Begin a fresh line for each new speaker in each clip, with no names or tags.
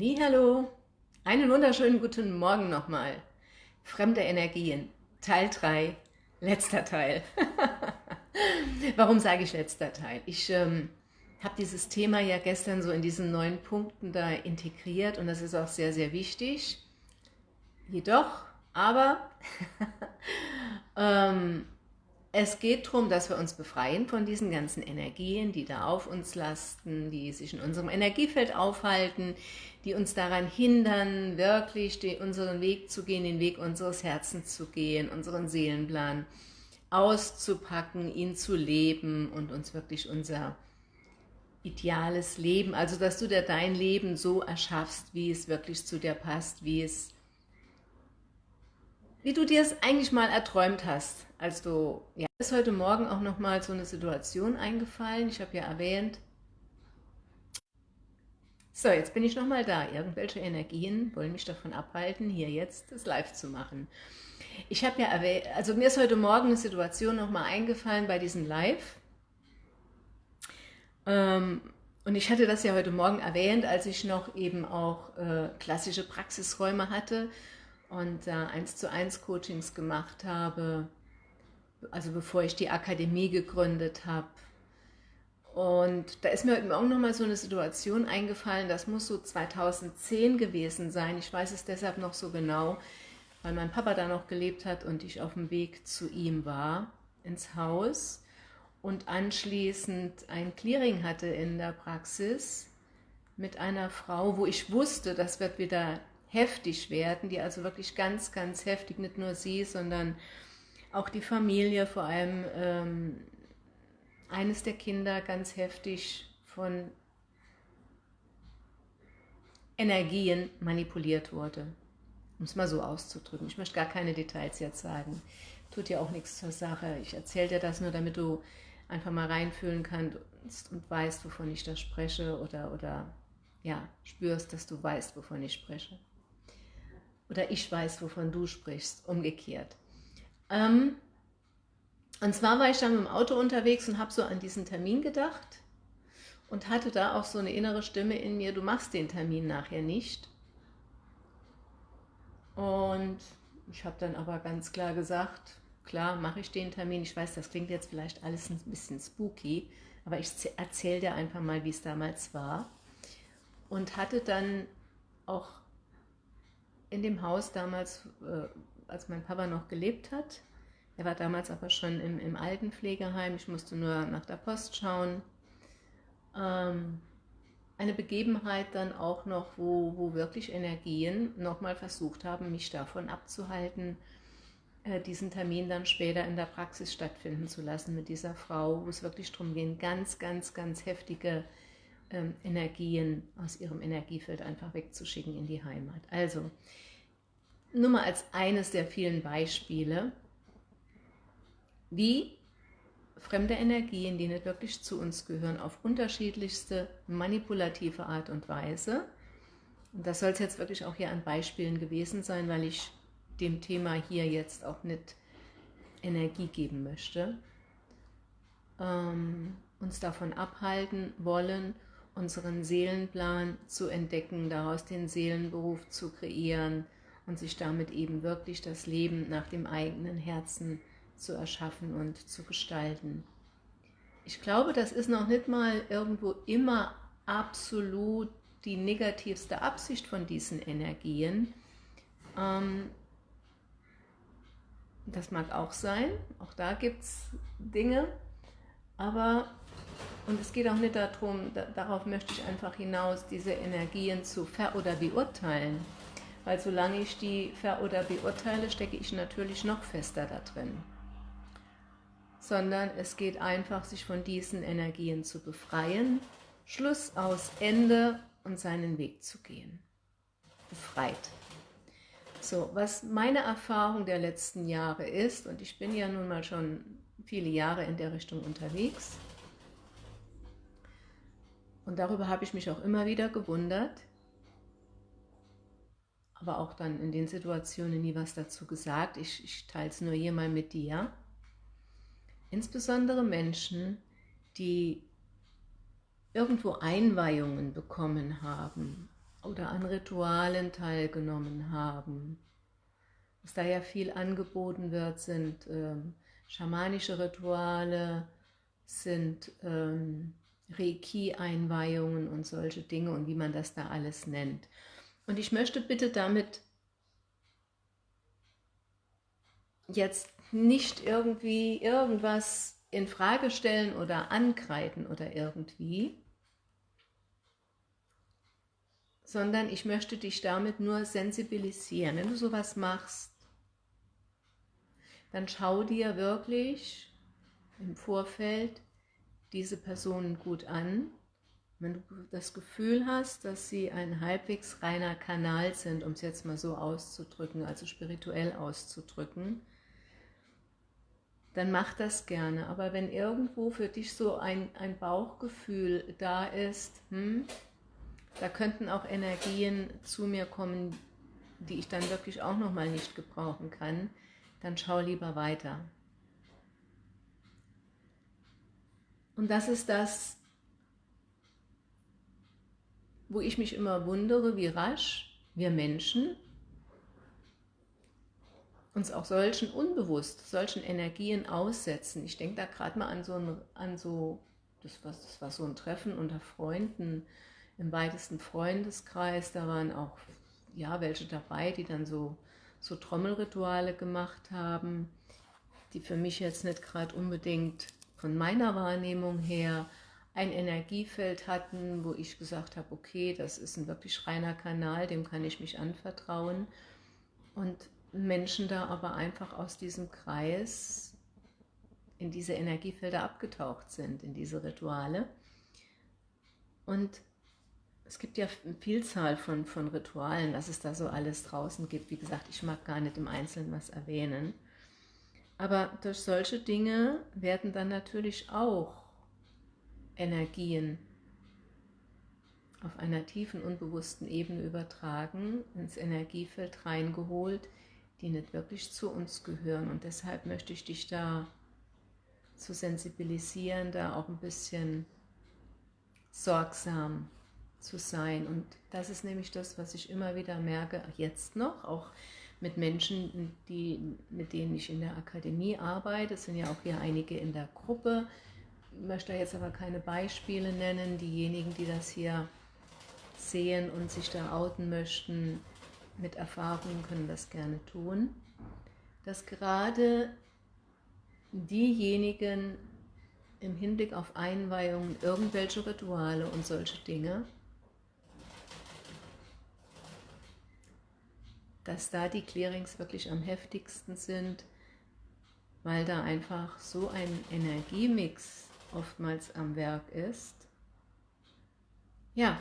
Hallo, einen wunderschönen guten Morgen nochmal. Fremde Energien, Teil 3, letzter Teil. Warum sage ich letzter Teil? Ich ähm, habe dieses Thema ja gestern so in diesen neun Punkten da integriert und das ist auch sehr, sehr wichtig. Jedoch, aber, ähm, es geht darum, dass wir uns befreien von diesen ganzen Energien, die da auf uns lasten, die sich in unserem Energiefeld aufhalten, die uns daran hindern, wirklich unseren Weg zu gehen, den Weg unseres Herzens zu gehen, unseren Seelenplan auszupacken, ihn zu leben und uns wirklich unser ideales Leben, also dass du dir dein Leben so erschaffst, wie es wirklich zu dir passt, wie es wie du dir es eigentlich mal erträumt hast, als du, ja, ist heute Morgen auch nochmal so eine Situation eingefallen, ich habe ja erwähnt, so, jetzt bin ich nochmal da. Irgendwelche Energien wollen mich davon abhalten, hier jetzt das live zu machen. Ich habe ja erwähnt, also mir ist heute Morgen eine Situation nochmal eingefallen bei diesem Live. Ähm, und ich hatte das ja heute Morgen erwähnt, als ich noch eben auch äh, klassische Praxisräume hatte und da äh, 1 zu 1 Coachings gemacht habe, also bevor ich die Akademie gegründet habe. Und da ist mir heute Morgen nochmal so eine Situation eingefallen, das muss so 2010 gewesen sein. Ich weiß es deshalb noch so genau, weil mein Papa da noch gelebt hat und ich auf dem Weg zu ihm war, ins Haus und anschließend ein Clearing hatte in der Praxis mit einer Frau, wo ich wusste, das wird wieder heftig werden, die also wirklich ganz, ganz heftig, nicht nur sie, sondern auch die Familie, vor allem ähm, eines der Kinder ganz heftig von Energien manipuliert wurde. Um es mal so auszudrücken. Ich möchte gar keine Details jetzt sagen. Tut ja auch nichts zur Sache. Ich erzähle dir das nur, damit du einfach mal reinfühlen kannst und weißt, wovon ich da spreche oder, oder ja, spürst, dass du weißt, wovon ich spreche oder ich weiß, wovon du sprichst, umgekehrt. Ähm, und zwar war ich dann dem Auto unterwegs und habe so an diesen Termin gedacht und hatte da auch so eine innere Stimme in mir, du machst den Termin nachher nicht. Und ich habe dann aber ganz klar gesagt, klar mache ich den Termin. Ich weiß, das klingt jetzt vielleicht alles ein bisschen spooky, aber ich erzähle dir einfach mal, wie es damals war. Und hatte dann auch in dem Haus damals, äh, als mein Papa noch gelebt hat. Er war damals aber schon im, im Altenpflegeheim. Ich musste nur nach der Post schauen. Ähm, eine Begebenheit dann auch noch, wo, wo wirklich Energien nochmal versucht haben, mich davon abzuhalten, äh, diesen Termin dann später in der Praxis stattfinden zu lassen mit dieser Frau, wo es wirklich darum ging, ganz, ganz, ganz heftige ähm, Energien aus ihrem Energiefeld einfach wegzuschicken in die Heimat. Also, nur mal als eines der vielen Beispiele, wie fremde Energien, die nicht wirklich zu uns gehören, auf unterschiedlichste manipulative Art und Weise, und das soll es jetzt wirklich auch hier an Beispielen gewesen sein, weil ich dem Thema hier jetzt auch nicht Energie geben möchte, ähm, uns davon abhalten wollen, unseren Seelenplan zu entdecken, daraus den Seelenberuf zu kreieren und sich damit eben wirklich das Leben nach dem eigenen Herzen zu erschaffen und zu gestalten. Ich glaube, das ist noch nicht mal irgendwo immer absolut die negativste Absicht von diesen Energien. Ähm, das mag auch sein, auch da gibt es Dinge, aber und es geht auch nicht darum, da, darauf möchte ich einfach hinaus, diese Energien zu ver- oder beurteilen. Weil solange ich die ver- oder beurteile, stecke ich natürlich noch fester da drin. Sondern es geht einfach, sich von diesen Energien zu befreien, Schluss aus Ende und seinen Weg zu gehen. Befreit. So, was meine Erfahrung der letzten Jahre ist, und ich bin ja nun mal schon viele Jahre in der Richtung unterwegs, und darüber habe ich mich auch immer wieder gewundert, aber auch dann in den Situationen nie was dazu gesagt. Ich, ich teile es nur hier mal mit dir. Insbesondere Menschen, die irgendwo Einweihungen bekommen haben, oder an Ritualen teilgenommen haben. Was da ja viel angeboten wird, sind ähm, schamanische Rituale, sind ähm, Reiki-Einweihungen und solche Dinge und wie man das da alles nennt. Und ich möchte bitte damit jetzt nicht irgendwie irgendwas in Frage stellen oder ankreiden oder irgendwie, sondern ich möchte dich damit nur sensibilisieren. Wenn du sowas machst, dann schau dir wirklich im Vorfeld diese Personen gut an. Wenn du das Gefühl hast, dass sie ein halbwegs reiner Kanal sind, um es jetzt mal so auszudrücken, also spirituell auszudrücken, dann mach das gerne. Aber wenn irgendwo für dich so ein, ein Bauchgefühl da ist, hm, da könnten auch Energien zu mir kommen, die ich dann wirklich auch nochmal nicht gebrauchen kann, dann schau lieber weiter. Und das ist das, wo ich mich immer wundere, wie rasch wir Menschen uns auch solchen unbewusst, solchen Energien aussetzen. Ich denke da gerade mal an so, ein, an so das, war, das war so ein Treffen unter Freunden, im weitesten Freundeskreis, da waren auch ja, welche dabei, die dann so, so Trommelrituale gemacht haben, die für mich jetzt nicht gerade unbedingt von meiner Wahrnehmung her ein Energiefeld hatten, wo ich gesagt habe, okay, das ist ein wirklich reiner Kanal, dem kann ich mich anvertrauen. Und Menschen da aber einfach aus diesem Kreis in diese Energiefelder abgetaucht sind, in diese Rituale. Und es gibt ja eine Vielzahl von, von Ritualen, was es da so alles draußen gibt. Wie gesagt, ich mag gar nicht im Einzelnen was erwähnen. Aber durch solche Dinge werden dann natürlich auch Energien auf einer tiefen, unbewussten Ebene übertragen, ins Energiefeld reingeholt, die nicht wirklich zu uns gehören. Und deshalb möchte ich dich da zu sensibilisieren, da auch ein bisschen sorgsam zu sein. Und das ist nämlich das, was ich immer wieder merke, jetzt noch, auch mit Menschen, die, mit denen ich in der Akademie arbeite. Es sind ja auch hier einige in der Gruppe. Ich möchte jetzt aber keine Beispiele nennen. Diejenigen, die das hier sehen und sich da outen möchten, mit Erfahrungen können das gerne tun. Dass gerade diejenigen im Hinblick auf Einweihungen irgendwelche Rituale und solche Dinge dass da die Clearings wirklich am heftigsten sind, weil da einfach so ein Energiemix oftmals am Werk ist, ja,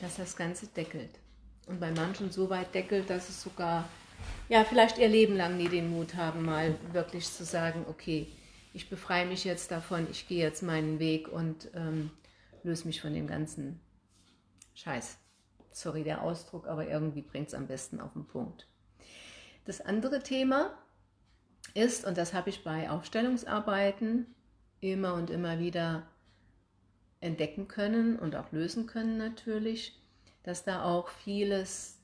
dass das Ganze deckelt. Und bei manchen so weit deckelt, dass es sogar, ja, vielleicht ihr Leben lang nie den Mut haben, mal wirklich zu sagen, okay, ich befreie mich jetzt davon, ich gehe jetzt meinen Weg und ähm, löse mich von dem ganzen Scheiß. Sorry der Ausdruck, aber irgendwie bringt es am besten auf den Punkt. Das andere Thema ist, und das habe ich bei Aufstellungsarbeiten immer und immer wieder entdecken können und auch lösen können natürlich, dass da auch vieles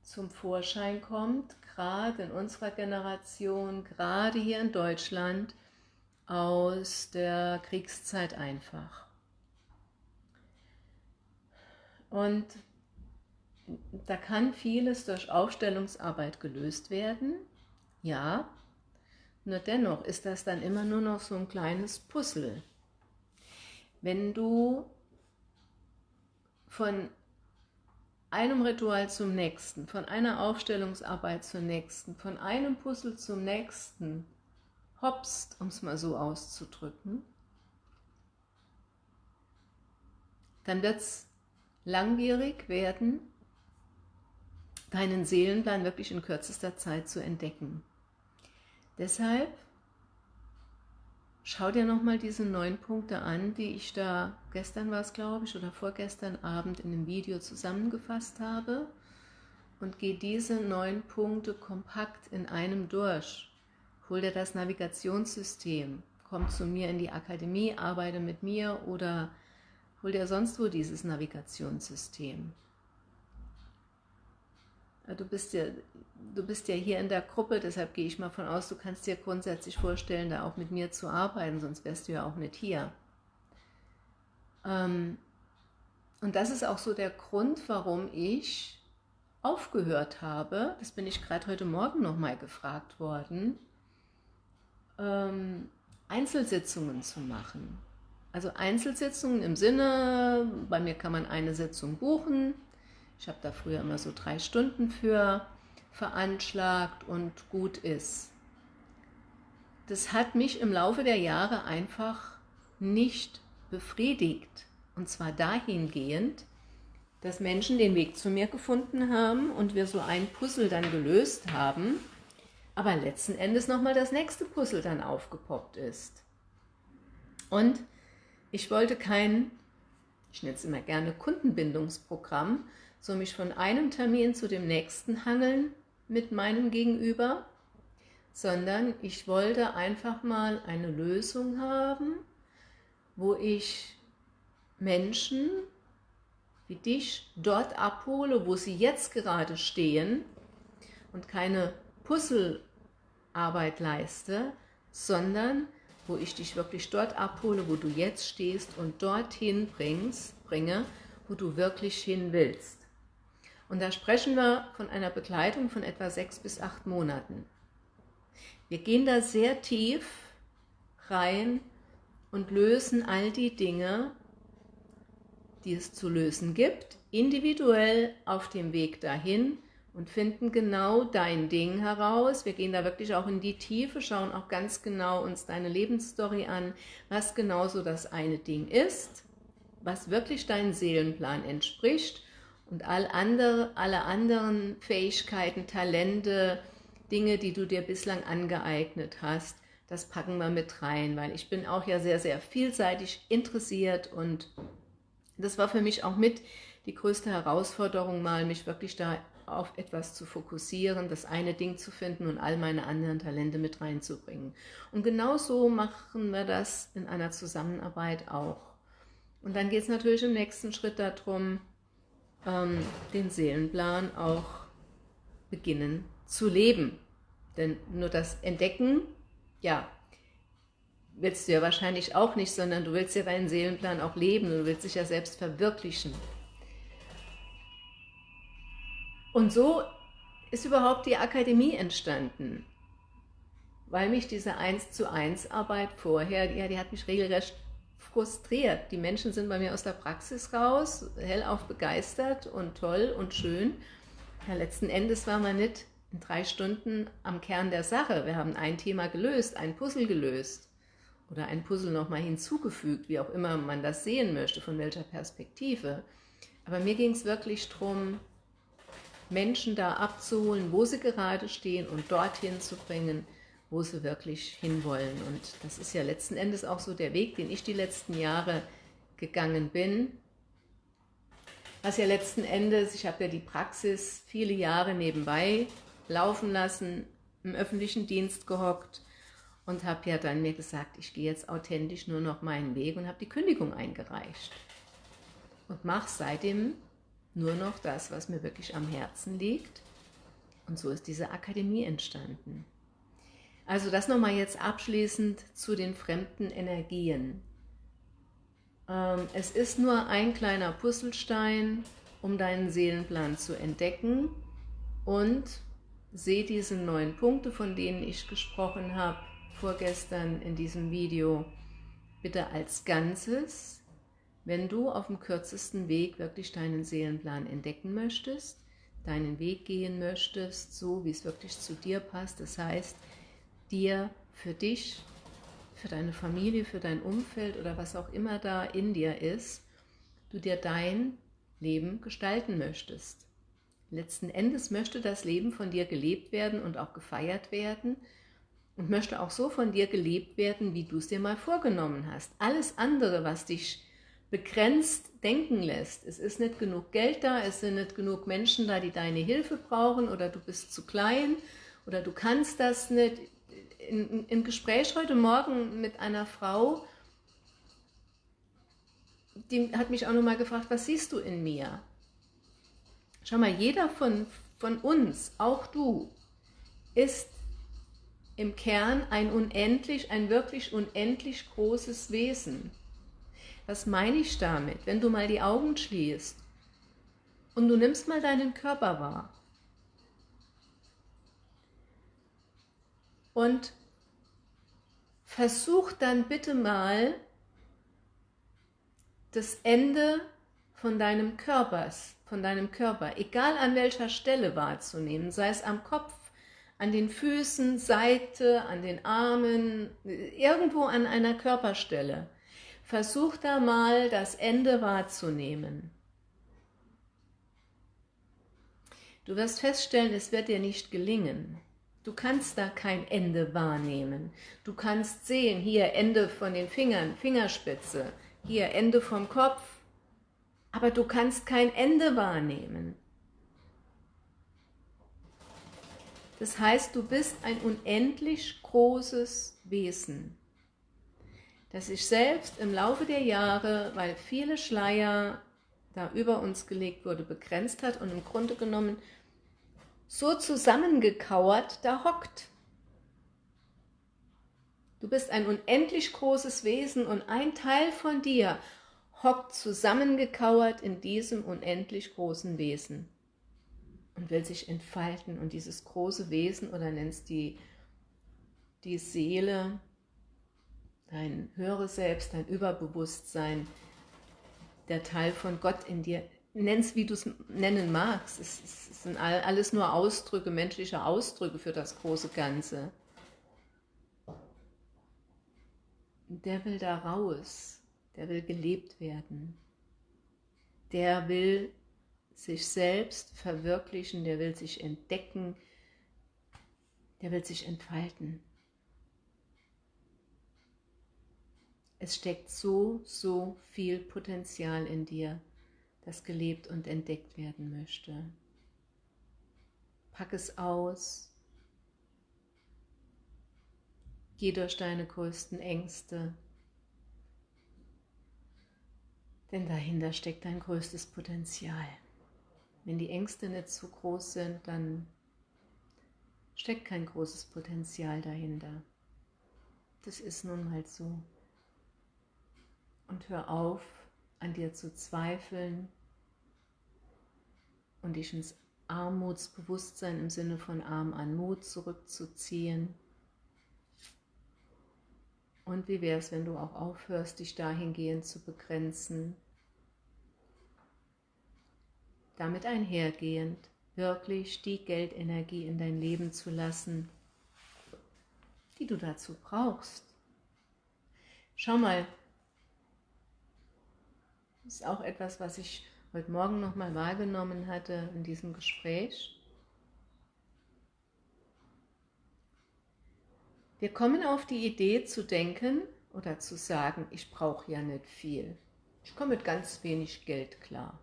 zum Vorschein kommt, gerade in unserer Generation, gerade hier in Deutschland, aus der Kriegszeit einfach. Und da kann vieles durch Aufstellungsarbeit gelöst werden, ja, nur dennoch ist das dann immer nur noch so ein kleines Puzzle. Wenn du von einem Ritual zum nächsten, von einer Aufstellungsarbeit zur nächsten, von einem Puzzle zum nächsten hopst, um es mal so auszudrücken, dann wird es langwierig werden, deinen Seelenplan wirklich in kürzester Zeit zu entdecken. Deshalb schau dir nochmal diese neun Punkte an, die ich da, gestern war es glaube ich, oder vorgestern Abend in einem Video zusammengefasst habe und geh diese neun Punkte kompakt in einem durch. Hol dir das Navigationssystem, komm zu mir in die Akademie, arbeite mit mir oder hol dir sonst wo dieses Navigationssystem. Du bist ja, du bist ja hier in der Gruppe, deshalb gehe ich mal von aus, du kannst dir grundsätzlich vorstellen, da auch mit mir zu arbeiten, sonst wärst du ja auch nicht hier. Ähm, und das ist auch so der Grund, warum ich aufgehört habe, das bin ich gerade heute Morgen nochmal gefragt worden, ähm, Einzelsitzungen zu machen. Also Einzelsitzungen im Sinne, bei mir kann man eine Sitzung buchen, ich habe da früher immer so drei Stunden für veranschlagt und gut ist. Das hat mich im Laufe der Jahre einfach nicht befriedigt. Und zwar dahingehend, dass Menschen den Weg zu mir gefunden haben und wir so ein Puzzle dann gelöst haben, aber letzten Endes nochmal das nächste Puzzle dann aufgepoppt ist. Und ich wollte kein, ich nenne es immer gerne Kundenbindungsprogramm, so mich von einem Termin zu dem nächsten hangeln mit meinem Gegenüber, sondern ich wollte einfach mal eine Lösung haben, wo ich Menschen wie dich dort abhole, wo sie jetzt gerade stehen und keine Puzzlearbeit leiste, sondern wo ich dich wirklich dort abhole, wo du jetzt stehst und dorthin bringst, bringe, wo du wirklich hin willst. Und da sprechen wir von einer Begleitung von etwa sechs bis acht Monaten. Wir gehen da sehr tief rein und lösen all die Dinge, die es zu lösen gibt, individuell auf dem Weg dahin und finden genau dein Ding heraus. Wir gehen da wirklich auch in die Tiefe, schauen auch ganz genau uns deine Lebensstory an, was genau so das eine Ding ist, was wirklich deinem Seelenplan entspricht und all andere, alle anderen Fähigkeiten, Talente, Dinge, die du dir bislang angeeignet hast, das packen wir mit rein, weil ich bin auch ja sehr, sehr vielseitig interessiert und das war für mich auch mit die größte Herausforderung mal, mich wirklich da auf etwas zu fokussieren, das eine Ding zu finden und all meine anderen Talente mit reinzubringen. Und genau so machen wir das in einer Zusammenarbeit auch. Und dann geht es natürlich im nächsten Schritt darum, ähm, den Seelenplan auch beginnen zu leben. Denn nur das Entdecken, ja, willst du ja wahrscheinlich auch nicht, sondern du willst ja deinen Seelenplan auch leben, du willst dich ja selbst verwirklichen. Und so ist überhaupt die Akademie entstanden, weil mich diese 1 zu 1 Arbeit vorher, ja, die hat mich regelrecht frustriert. Die Menschen sind bei mir aus der Praxis raus, hellauf begeistert und toll und schön. Ja, letzten Endes war man nicht in drei Stunden am Kern der Sache. Wir haben ein Thema gelöst, ein Puzzle gelöst oder ein Puzzle nochmal hinzugefügt, wie auch immer man das sehen möchte, von welcher Perspektive. Aber mir ging es wirklich darum, Menschen da abzuholen, wo sie gerade stehen und dorthin zu bringen, wo sie wirklich hinwollen. Und das ist ja letzten Endes auch so der Weg, den ich die letzten Jahre gegangen bin. Was ja letzten Endes, ich habe ja die Praxis viele Jahre nebenbei laufen lassen, im öffentlichen Dienst gehockt, und habe ja dann mir gesagt, ich gehe jetzt authentisch nur noch meinen Weg und habe die Kündigung eingereicht. Und mache seitdem nur noch das, was mir wirklich am Herzen liegt. Und so ist diese Akademie entstanden. Also das nochmal jetzt abschließend zu den fremden Energien. Ähm, es ist nur ein kleiner Puzzlestein, um deinen Seelenplan zu entdecken und sehe diese neun Punkte, von denen ich gesprochen habe, vorgestern in diesem Video bitte als Ganzes, wenn du auf dem kürzesten Weg wirklich deinen Seelenplan entdecken möchtest, deinen Weg gehen möchtest, so wie es wirklich zu dir passt, das heißt, dir für dich, für deine Familie, für dein Umfeld oder was auch immer da in dir ist, du dir dein Leben gestalten möchtest. Letzten Endes möchte das Leben von dir gelebt werden und auch gefeiert werden, und möchte auch so von dir gelebt werden, wie du es dir mal vorgenommen hast. Alles andere, was dich begrenzt denken lässt, es ist nicht genug Geld da, es sind nicht genug Menschen da, die deine Hilfe brauchen oder du bist zu klein oder du kannst das nicht. Im Gespräch heute Morgen mit einer Frau, die hat mich auch nochmal gefragt, was siehst du in mir? Schau mal, jeder von, von uns, auch du, ist im Kern ein unendlich, ein wirklich unendlich großes Wesen. Was meine ich damit? Wenn du mal die Augen schließt und du nimmst mal deinen Körper wahr und versuch dann bitte mal das Ende von deinem Körpers, von deinem Körper, egal an welcher Stelle wahrzunehmen, sei es am Kopf, an den Füßen, Seite, an den Armen, irgendwo an einer Körperstelle. Versuch da mal das Ende wahrzunehmen. Du wirst feststellen, es wird dir nicht gelingen. Du kannst da kein Ende wahrnehmen. Du kannst sehen, hier Ende von den Fingern, Fingerspitze, hier Ende vom Kopf, aber du kannst kein Ende wahrnehmen. Das heißt, du bist ein unendlich großes Wesen, das sich selbst im Laufe der Jahre, weil viele Schleier da über uns gelegt wurde, begrenzt hat und im Grunde genommen so zusammengekauert da hockt. Du bist ein unendlich großes Wesen und ein Teil von dir hockt zusammengekauert in diesem unendlich großen Wesen und will sich entfalten und dieses große Wesen oder nennst die, die Seele, dein höheres Selbst, dein Überbewusstsein, der Teil von Gott in dir, nennst wie du es nennen magst, es, es sind alles nur Ausdrücke, menschliche Ausdrücke für das große Ganze. Der will da raus, der will gelebt werden, der will sich selbst verwirklichen, der will sich entdecken, der will sich entfalten. Es steckt so, so viel Potenzial in dir, das gelebt und entdeckt werden möchte. Pack es aus, geh durch deine größten Ängste, denn dahinter steckt dein größtes Potenzial. Wenn die Ängste nicht zu groß sind, dann steckt kein großes Potenzial dahinter. Das ist nun mal so. Und hör auf, an dir zu zweifeln und dich ins Armutsbewusstsein im Sinne von Arm an Mut zurückzuziehen. Und wie wäre es, wenn du auch aufhörst, dich dahingehend zu begrenzen, damit einhergehend wirklich die Geldenergie in dein Leben zu lassen, die du dazu brauchst. Schau mal, das ist auch etwas, was ich heute Morgen nochmal wahrgenommen hatte in diesem Gespräch. Wir kommen auf die Idee zu denken oder zu sagen, ich brauche ja nicht viel. Ich komme mit ganz wenig Geld klar.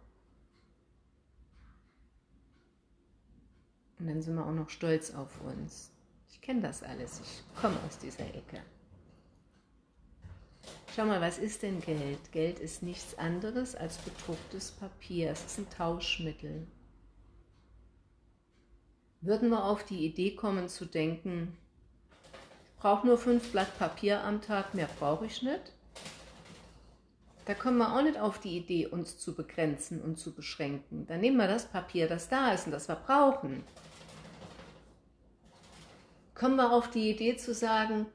Und dann sind wir auch noch stolz auf uns. Ich kenne das alles, ich komme aus dieser Ecke. Schau mal, was ist denn Geld? Geld ist nichts anderes als bedrucktes Papier. Es ist ein Tauschmittel. Würden wir auf die Idee kommen zu denken, ich brauche nur fünf Blatt Papier am Tag, mehr brauche ich nicht, da kommen wir auch nicht auf die Idee, uns zu begrenzen und zu beschränken. Dann nehmen wir das Papier, das da ist und das wir brauchen kommen wir auf die Idee zu sagen,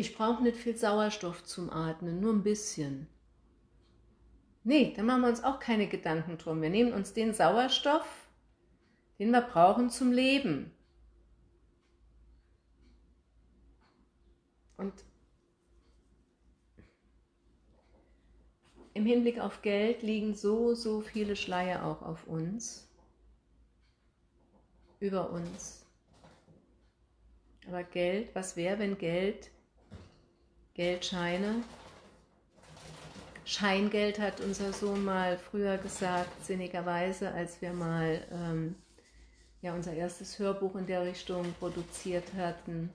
ich brauche nicht viel Sauerstoff zum Atmen, nur ein bisschen. Nee, da machen wir uns auch keine Gedanken drum. Wir nehmen uns den Sauerstoff, den wir brauchen zum Leben. Und im Hinblick auf Geld liegen so, so viele Schleier auch auf uns, über uns. Aber Geld, was wäre, wenn Geld, Geldscheine, Scheingeld hat unser Sohn mal früher gesagt, sinnigerweise, als wir mal ähm, ja, unser erstes Hörbuch in der Richtung produziert hatten.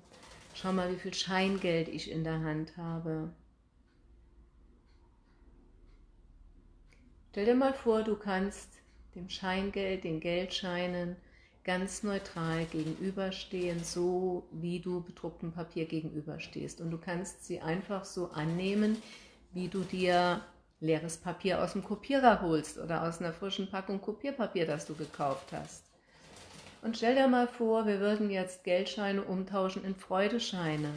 Schau mal, wie viel Scheingeld ich in der Hand habe. Stell dir mal vor, du kannst dem Scheingeld, den Geldscheinen ganz neutral gegenüberstehen, so wie du bedrucktem Papier gegenüberstehst. Und du kannst sie einfach so annehmen, wie du dir leeres Papier aus dem Kopierer holst oder aus einer frischen Packung Kopierpapier, das du gekauft hast. Und stell dir mal vor, wir würden jetzt Geldscheine umtauschen in Freudescheine.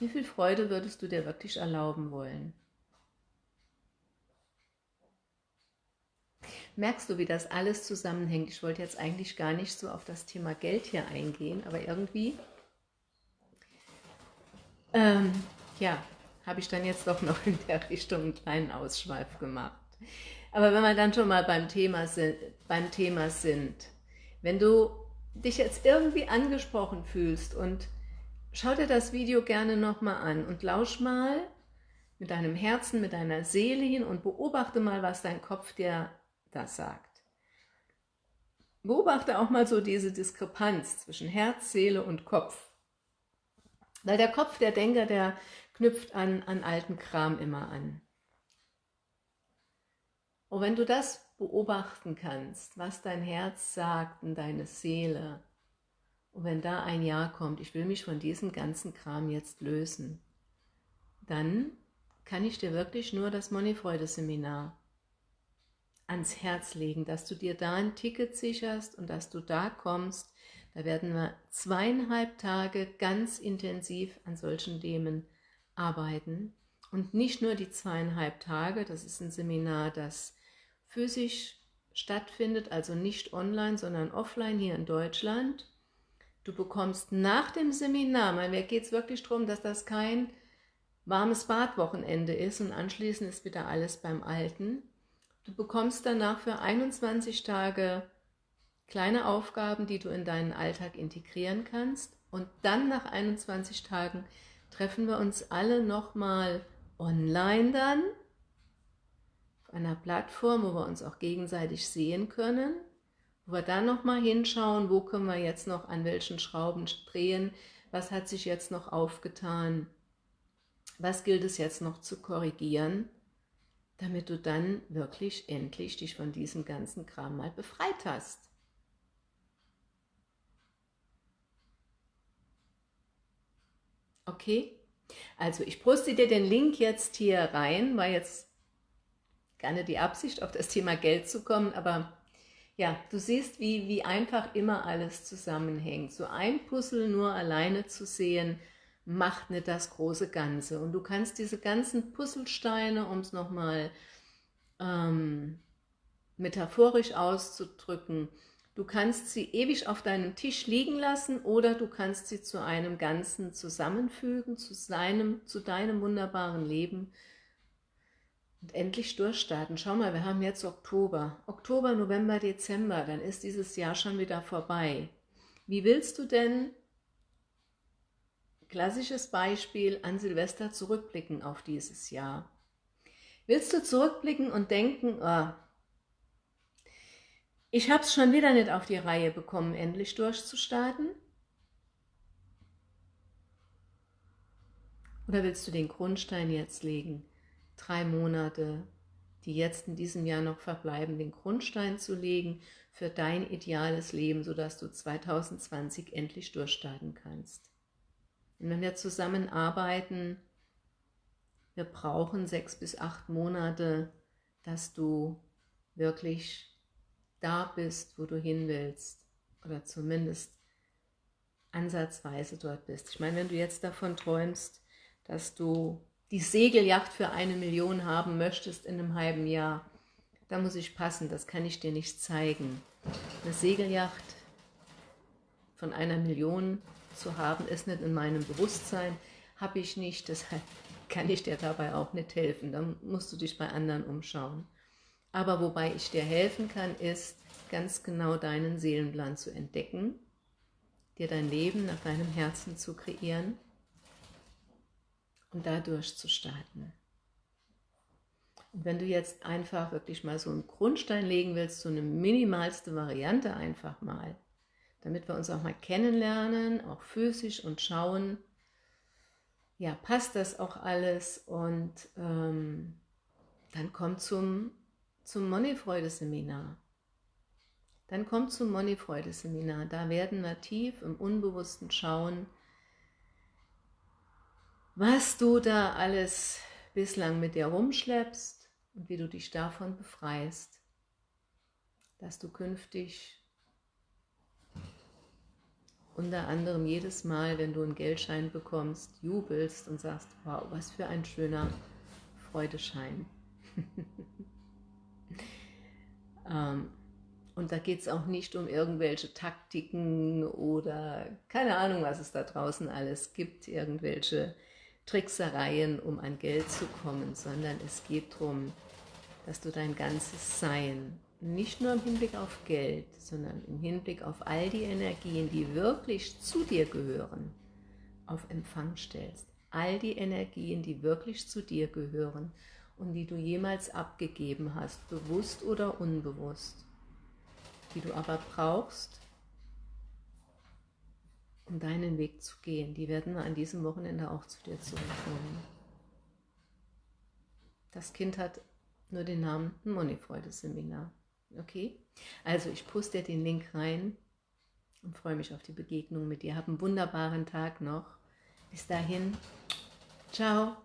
Wie viel Freude würdest du dir wirklich erlauben wollen? Merkst du, wie das alles zusammenhängt? Ich wollte jetzt eigentlich gar nicht so auf das Thema Geld hier eingehen, aber irgendwie, ähm, ja, habe ich dann jetzt doch noch in der Richtung einen kleinen Ausschweif gemacht. Aber wenn wir dann schon mal beim Thema sind, beim Thema sind wenn du dich jetzt irgendwie angesprochen fühlst und schau dir das Video gerne nochmal an und lausch mal mit deinem Herzen, mit deiner Seele hin und beobachte mal, was dein Kopf dir da sagt. Beobachte auch mal so diese Diskrepanz zwischen Herz, Seele und Kopf. Weil der Kopf, der Denker, der knüpft an, an alten Kram immer an. Und wenn du das beobachten kannst, was dein Herz sagt und deine Seele, und wenn da ein Ja kommt, ich will mich von diesem ganzen Kram jetzt lösen, dann kann ich dir wirklich nur das Moneyfreude-Seminar ans Herz legen, dass du dir da ein Ticket sicherst und dass du da kommst. Da werden wir zweieinhalb Tage ganz intensiv an solchen Themen arbeiten. Und nicht nur die zweieinhalb Tage, das ist ein Seminar, das physisch stattfindet, also nicht online, sondern offline hier in Deutschland. Du bekommst nach dem Seminar, mir geht es wirklich darum, dass das kein warmes Badwochenende ist und anschließend ist wieder alles beim Alten. Du bekommst danach für 21 Tage kleine Aufgaben, die du in deinen Alltag integrieren kannst. Und dann nach 21 Tagen treffen wir uns alle nochmal online dann einer Plattform, wo wir uns auch gegenseitig sehen können, wo wir dann nochmal hinschauen, wo können wir jetzt noch an welchen Schrauben drehen, was hat sich jetzt noch aufgetan, was gilt es jetzt noch zu korrigieren, damit du dann wirklich endlich dich von diesem ganzen Kram mal befreit hast. Okay? Also ich poste dir den Link jetzt hier rein, weil jetzt nicht die Absicht, auf das Thema Geld zu kommen, aber ja, du siehst, wie, wie einfach immer alles zusammenhängt. So ein Puzzle nur alleine zu sehen, macht nicht das große Ganze. Und du kannst diese ganzen Puzzlesteine, um es nochmal ähm, metaphorisch auszudrücken, du kannst sie ewig auf deinem Tisch liegen lassen oder du kannst sie zu einem Ganzen zusammenfügen, zu, seinem, zu deinem wunderbaren Leben und endlich durchstarten. Schau mal, wir haben jetzt Oktober. Oktober, November, Dezember, dann ist dieses Jahr schon wieder vorbei. Wie willst du denn, klassisches Beispiel, an Silvester zurückblicken auf dieses Jahr? Willst du zurückblicken und denken, oh, ich habe es schon wieder nicht auf die Reihe bekommen, endlich durchzustarten? Oder willst du den Grundstein jetzt legen? drei Monate, die jetzt in diesem Jahr noch verbleiben, den Grundstein zu legen für dein ideales Leben, sodass du 2020 endlich durchstarten kannst. Und wenn wir zusammenarbeiten, wir brauchen sechs bis acht Monate, dass du wirklich da bist, wo du hin willst oder zumindest ansatzweise dort bist. Ich meine, wenn du jetzt davon träumst, dass du die Segelyacht für eine Million haben möchtest in einem halben Jahr, da muss ich passen, das kann ich dir nicht zeigen. Eine Segelyacht von einer Million zu haben, ist nicht in meinem Bewusstsein, habe ich nicht, deshalb kann ich dir dabei auch nicht helfen. Dann musst du dich bei anderen umschauen. Aber wobei ich dir helfen kann, ist, ganz genau deinen Seelenplan zu entdecken, dir dein Leben nach deinem Herzen zu kreieren und da durchzustarten. Und wenn du jetzt einfach wirklich mal so einen Grundstein legen willst, so eine minimalste Variante einfach mal, damit wir uns auch mal kennenlernen, auch physisch und schauen, ja, passt das auch alles und ähm, dann komm zum, zum Moneyfreude-Seminar. dann komm zum Money-Freude-Seminar. Da werden wir tief im Unbewussten schauen, was du da alles bislang mit dir rumschleppst und wie du dich davon befreist, dass du künftig unter anderem jedes Mal, wenn du einen Geldschein bekommst, jubelst und sagst, wow, was für ein schöner Freudeschein. ähm, und da geht es auch nicht um irgendwelche Taktiken oder keine Ahnung, was es da draußen alles gibt, irgendwelche Tricksereien, um an Geld zu kommen, sondern es geht darum, dass du dein ganzes Sein, nicht nur im Hinblick auf Geld, sondern im Hinblick auf all die Energien, die wirklich zu dir gehören, auf Empfang stellst. All die Energien, die wirklich zu dir gehören und die du jemals abgegeben hast, bewusst oder unbewusst, die du aber brauchst, um deinen Weg zu gehen. Die werden an diesem Wochenende auch zu dir zurückkommen. Das Kind hat nur den Namen Moneyfreude-Seminar. Okay? Also ich poste den Link rein und freue mich auf die Begegnung mit dir. Hab einen wunderbaren Tag noch. Bis dahin. Ciao.